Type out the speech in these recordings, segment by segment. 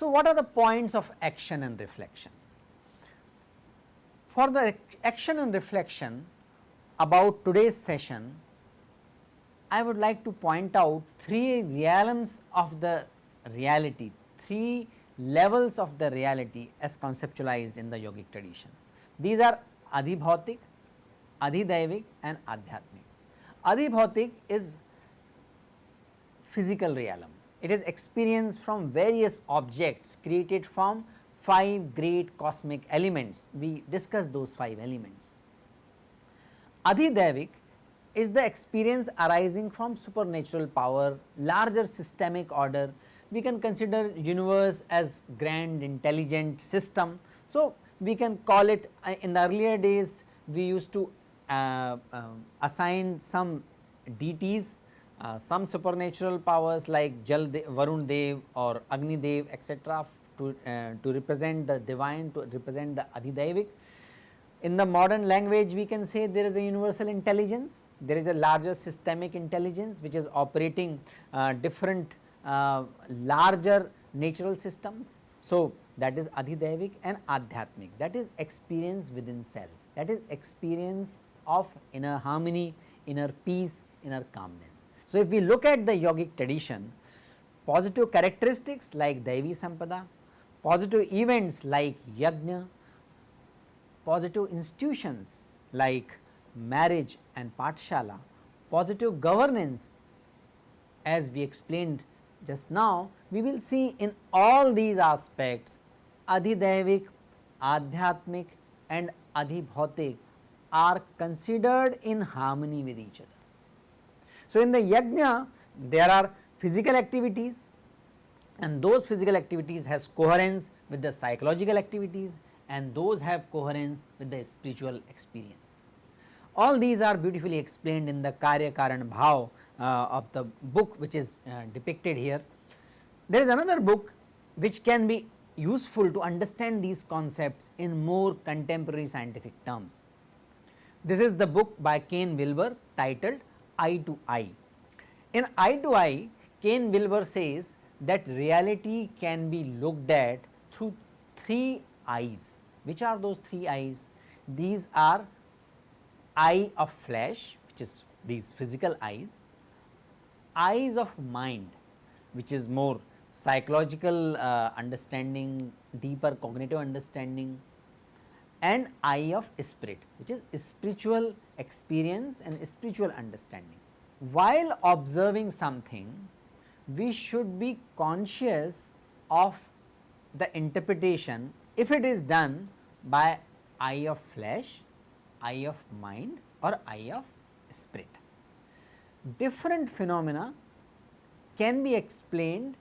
So, what are the points of action and reflection? For the action and reflection about today's session, I would like to point out three realms of the reality, three levels of the reality as conceptualized in the yogic tradition. These are Adhibhautik, Adhidaivik and Adhyatmik. Adhibhautik is physical realm, it is experience from various objects created from 5 great cosmic elements, we discussed those 5 elements. Adhidaivik is the experience arising from supernatural power, larger systemic order, we can consider universe as grand intelligent system. So, we can call it uh, in the earlier days we used to uh, uh, assign some deities uh, some supernatural powers like Jal Varun Dev or Agni Dev etc to, uh, to represent the divine to represent the Adhidaivik. In the modern language we can say there is a universal intelligence, there is a larger systemic intelligence which is operating uh, different Uh, larger natural systems. So, that is Adhidaivik and Adhyatmik that is experience within self that is experience of inner harmony, inner peace, inner calmness. So, if we look at the yogic tradition positive characteristics like Daivi Sampada, positive events like Yajna, positive institutions like marriage and Pathshala, positive governance as we explained just now we will see in all these aspects Adhidaivik, Adhyatmik and Adhibhautik are considered in harmony with each other. So, in the yajna there are physical activities and those physical activities has coherence with the psychological activities and those have coherence with the spiritual experience. All these are beautifully explained in the Karya Karan Bhav of the book which is uh, depicted here. There is another book which can be useful to understand these concepts in more contemporary scientific terms. This is the book by Ken Wilber titled Eye to Eye. In Eye to Eye, Ken Wilber says that reality can be looked at through three eyes. Which are those three eyes? These are eye of flesh which is these physical eyes, eyes of mind which is more psychological uh, understanding, deeper cognitive understanding and eye of spirit which is spiritual experience and spiritual understanding. While observing something, we should be conscious of the interpretation if it is done by eye of flesh, eye of mind or eye of spirit. Different phenomena can be explained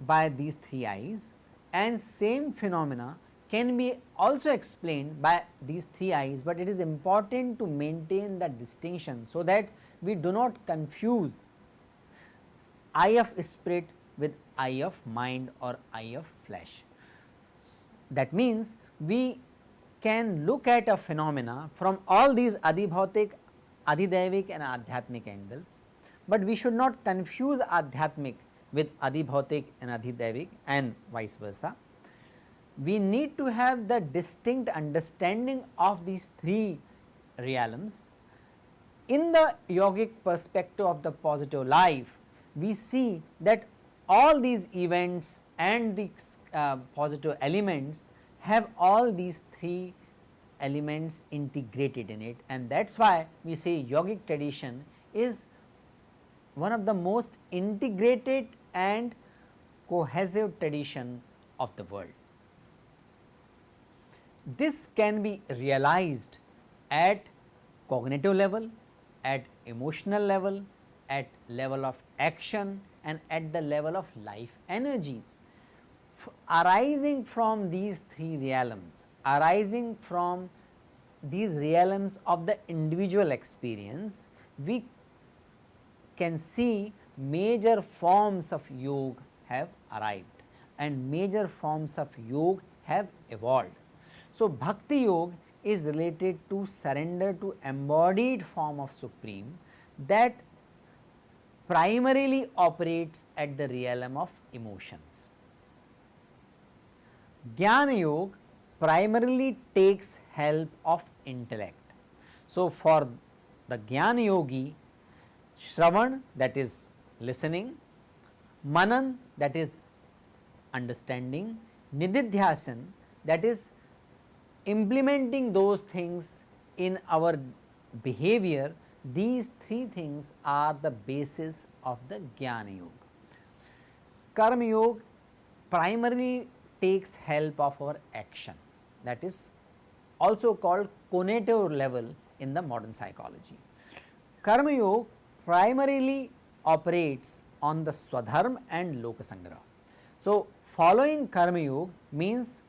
by these three eyes and same phenomena can be also explained by these three eyes, but it is important to maintain that distinction so that we do not confuse eye of spirit with eye of mind or eye of flesh. That means, we can look at a phenomena from all these adhibhautik, adhidaivik and adhyatmic angles, but we should not confuse adhyatmic with adhibhautik and adhidaivik and vice versa. We need to have the distinct understanding of these three realms. In the yogic perspective of the positive life, we see that all these events and the uh, positive elements have all these three elements integrated in it and that is why we say yogic tradition is one of the most integrated and cohesive tradition of the world. This can be realized at cognitive level, at emotional level, at level of action and at the level of life energies. Arising from these three realms, arising from these realms of the individual experience, we can see major forms of yoga have arrived. and major forms of yoga have evolved. So, bhakti yoga is related to surrender to embodied form of supreme that primarily operates at the realm of emotions. Jnana yoga primarily takes help of intellect. So, for the Jnana yogi Shravan that is listening, Manan that is understanding, Nididhyasan that is implementing those things in our behavior, these three things are the basis of the Jnana Yoga. Karma Yoga primarily takes help of our action that is also called conator level in the modern psychology. Karma Yoga primarily operates on the Swadharma and Lokasangraha. So, following Karma Yoga means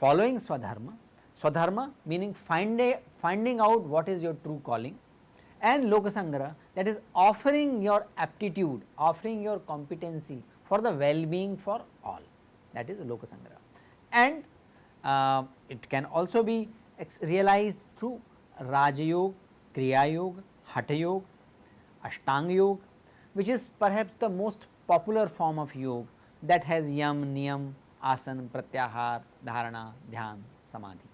following Swadharma, Swadharma meaning finding, finding out what is your true calling and Lokasangraha that is offering your aptitude, offering your competency for the well-being for all that is Lokasangraha. And uh, it can also be realized through Raja Yoga, Kriya Yoga, Hatha Yoga, Ashtanga Yoga which is perhaps the most popular form of yoga that has yam, niyam, asana, pratyahar, dharana, dhyan, samadhi.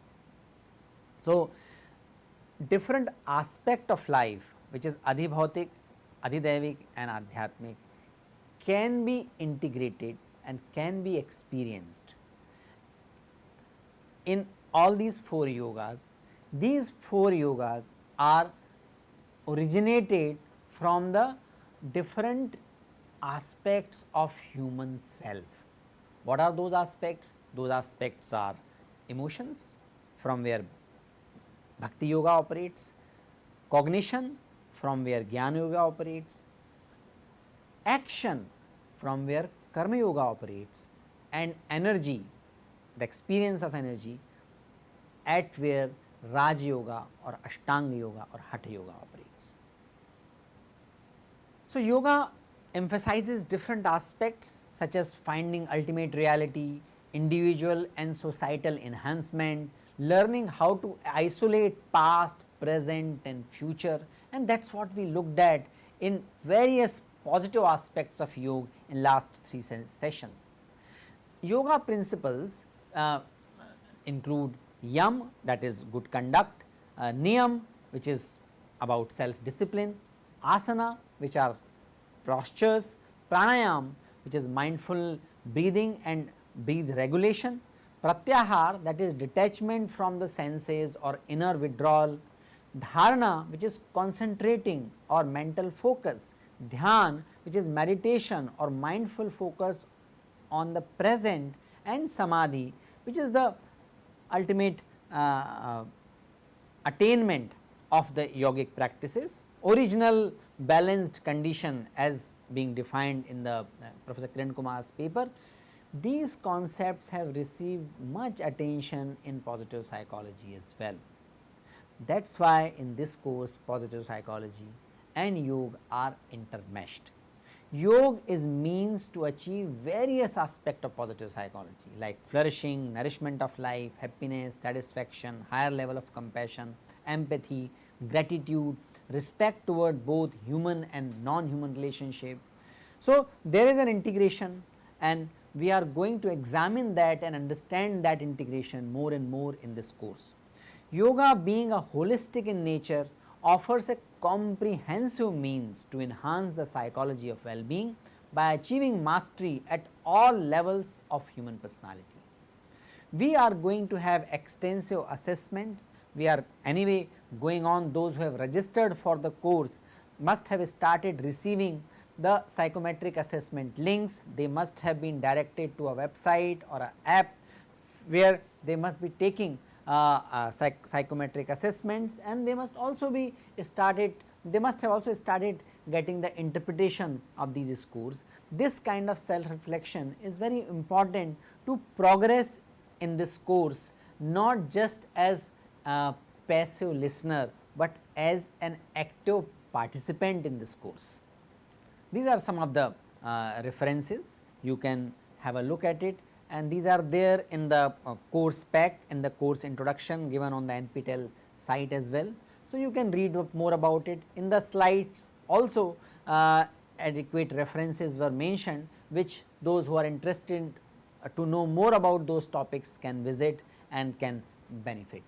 So, different aspect of life which is adhibhautik, adhidaivik and adhyatmik can be integrated and can be experienced in all these four yogas. These four yogas are originated from the different aspects of human self. What are those aspects? Those aspects are emotions from where bhakti yoga operates, cognition from where jnana yoga operates, action from where karma yoga operates and energy the experience of energy at where Raj Yoga or Ashtanga Yoga or Hatha Yoga operates. So, yoga emphasizes different aspects such as finding ultimate reality, individual and societal enhancement, learning how to isolate past, present and future and that is what we looked at in various positive aspects of yoga in last three sessions. Yoga principles uh, include yam that is good conduct, uh, niyam which is about self discipline, asana which are postures, pranayam which is mindful breathing and breathe regulation, pratyahar that is detachment from the senses or inner withdrawal, dharana which is concentrating or mental focus, dhyan which is meditation or mindful focus on the present and samadhi which is the ultimate uh, uh, attainment of the yogic practices. Original balanced condition as being defined in the uh, Professor Kiran Kumar's paper. These concepts have received much attention in positive psychology as well. That is why in this course positive psychology and yoga are intermeshed. Yoga is means to achieve various aspects of positive psychology like flourishing, nourishment of life, happiness, satisfaction, higher level of compassion, empathy, gratitude, respect toward both human and non-human relationship. So, there is an integration and we are going to examine that and understand that integration more and more in this course. Yoga being a holistic in nature offers a comprehensive means to enhance the psychology of well-being by achieving mastery at all levels of human personality. We are going to have extensive assessment, we are anyway going on. Those who have registered for the course must have started receiving the psychometric assessment links, they must have been directed to a website or a app where they must be taking psych psychometric assessments and they must also be started they must have also started getting the interpretation of these scores. This kind of self reflection is very important to progress in this course not just as a passive listener, but as an active participant in this course. These are some of the uh, references you can have a look at it and these are there in the uh, course pack in the course introduction given on the NPTEL site as well. So, you can read more about it in the slides also uh, adequate references were mentioned which those who are interested uh, to know more about those topics can visit and can benefit.